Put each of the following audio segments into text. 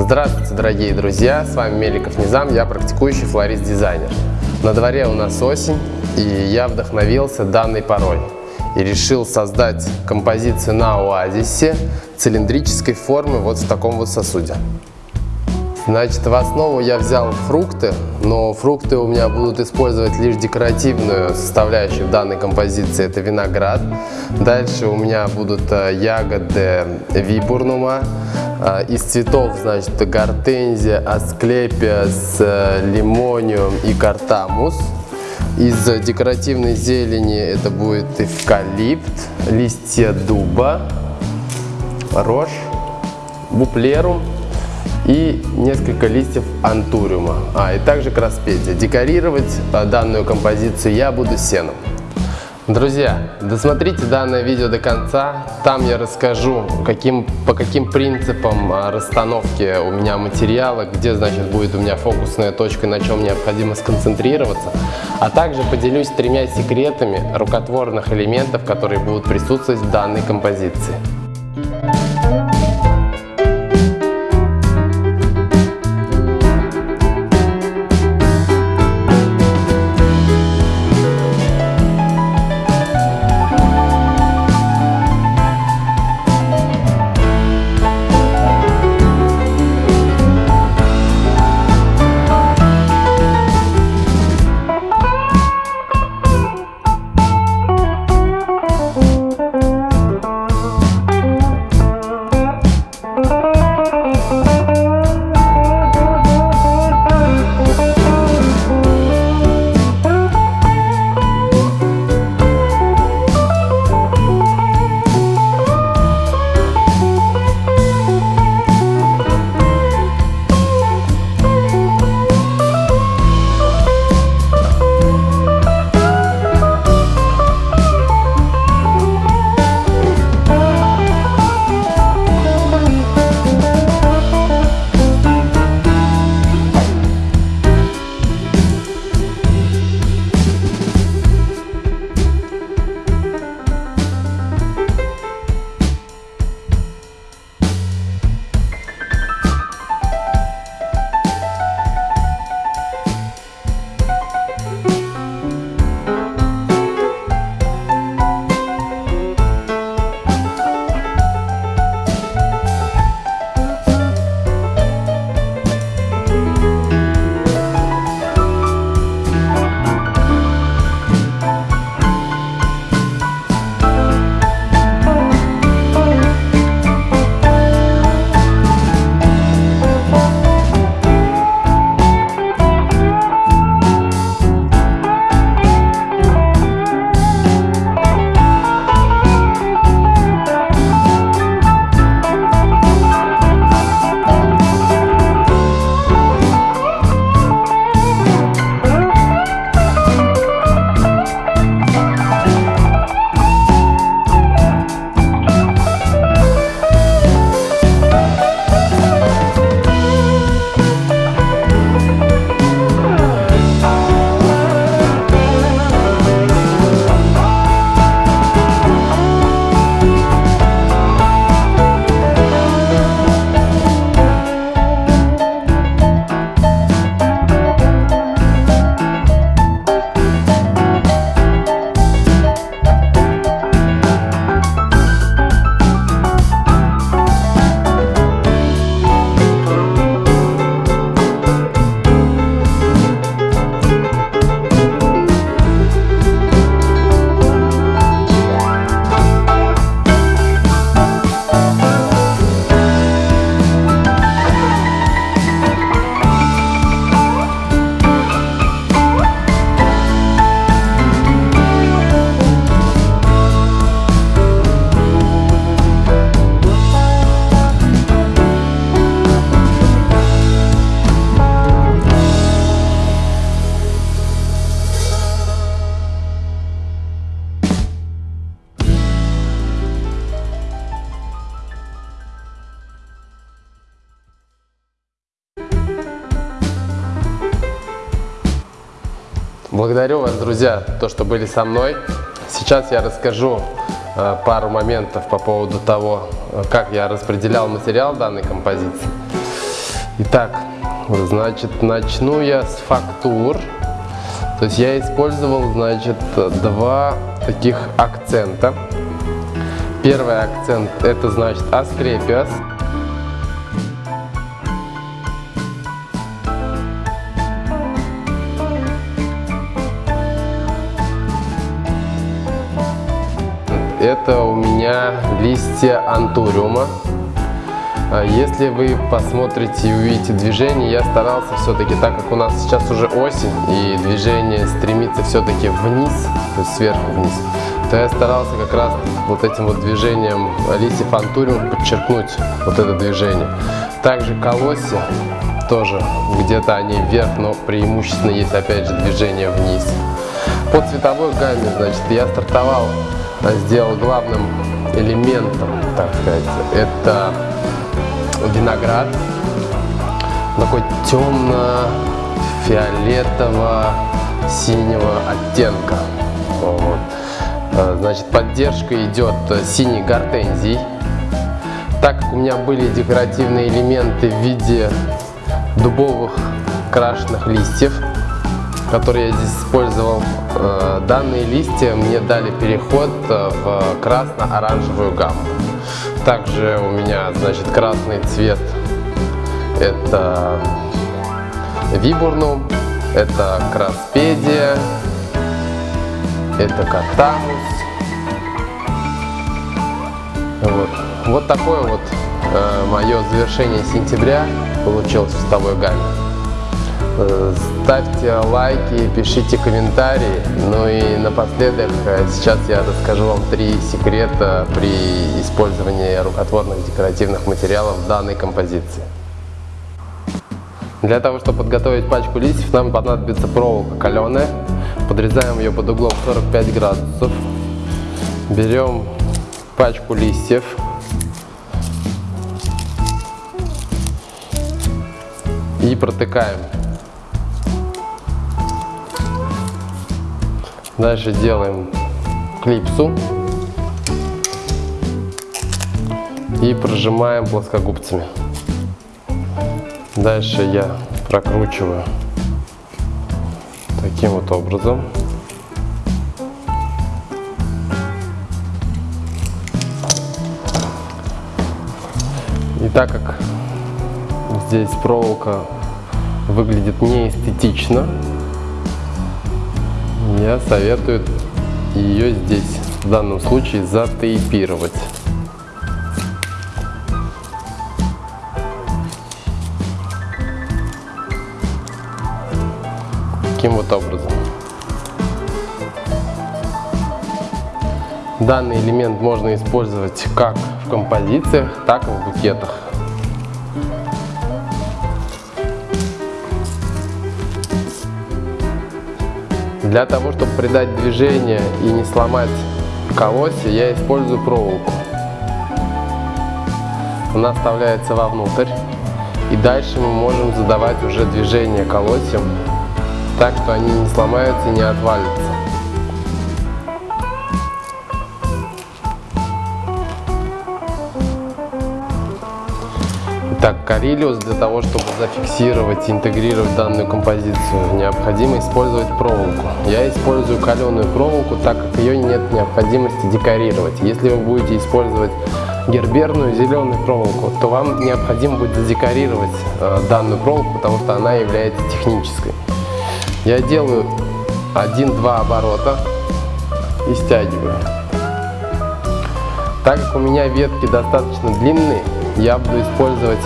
Здравствуйте, дорогие друзья! С вами Меликов Низам, я практикующий флорист-дизайнер. На дворе у нас осень, и я вдохновился данной порой и решил создать композицию на оазисе цилиндрической формы вот в таком вот сосуде. Значит, в основу я взял фрукты, но фрукты у меня будут использовать лишь декоративную составляющую в данной композиции, это виноград. Дальше у меня будут э, ягоды вибурнума, из цветов, значит, гортензия, асклепия с э, лимониум и картамус. Из декоративной зелени это будет эвкалипт, листья дуба, рожь, буплерум и несколько листьев антуриума, а и также краспедия. Декорировать а, данную композицию я буду сеном. Друзья, досмотрите данное видео до конца, там я расскажу, каким, по каким принципам а, расстановки у меня материала, где значит будет у меня фокусная точка, на чем необходимо сконцентрироваться, а также поделюсь тремя секретами рукотворных элементов, которые будут присутствовать в данной композиции. Благодарю вас, друзья, то, что были со мной. Сейчас я расскажу э, пару моментов по поводу того, э, как я распределял материал данной композиции. Итак, значит, начну я с фактур. То есть я использовал, значит, два таких акцента. Первый акцент это значит Asclepius. Это у меня листья антуриума. А если вы посмотрите и увидите движение, я старался все-таки, так как у нас сейчас уже осень и движение стремится все-таки вниз, то есть сверху вниз, то я старался как раз вот этим вот движением листьев антуриум подчеркнуть вот это движение. Также колосья тоже где-то они вверх, но преимущественно есть опять же движение вниз. По цветовой гамме, значит, я стартовал, сделал главным элементом, так сказать, это виноград. Такой темно-фиолетово-синего оттенка. Вот. А, значит, поддержка идет синий гортензий. Так как у меня были декоративные элементы в виде дубовых крашенных листьев, которые я здесь использовал, а, данные листья мне дали переход в красно-оранжевую гамму. Также у меня, значит, красный цвет это вибурнум, это краспедия, это катанус. Вот, вот такое вот э, мое завершение сентября получилось в цветовой гамме. Ставьте лайки, пишите комментарии. Ну и напоследок, э, сейчас я расскажу вам три секрета при использовании рукотворных декоративных материалов в данной композиции. Для того, чтобы подготовить пачку листьев, нам понадобится проволока каленая. Подрезаем ее под углом 45 градусов. Берем пачку листьев. И протыкаем. Дальше делаем клипсу. И прожимаем плоскогубцами. Дальше я прокручиваю таким вот образом. И так как здесь проволока выглядит неэстетично, я советую ее здесь в данном случае затейпировать. таким вот образом. Данный элемент можно использовать как в композициях, так и в букетах. Для того, чтобы придать движение и не сломать колосья, я использую проволоку. Она вставляется вовнутрь. И дальше мы можем задавать уже движение колосьям так, что они не сломаются и не отвалятся. Итак, Карилиус для того, чтобы зафиксировать и интегрировать данную композицию, необходимо использовать проволоку. Я использую каленую проволоку, так как ее нет необходимости декорировать. Если вы будете использовать герберную зеленую проволоку, то вам необходимо будет задекорировать э, данную проволоку, потому что она является технической. Я делаю 1-2 оборота и стягиваю. Так как у меня ветки достаточно длинные, я буду использовать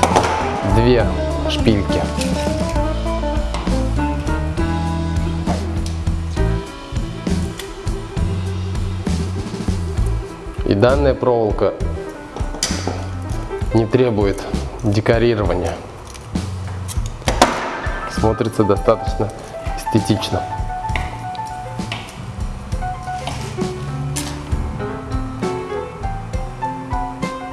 две шпильки. И данная проволока не требует декорирования. Смотрится достаточно эстетично.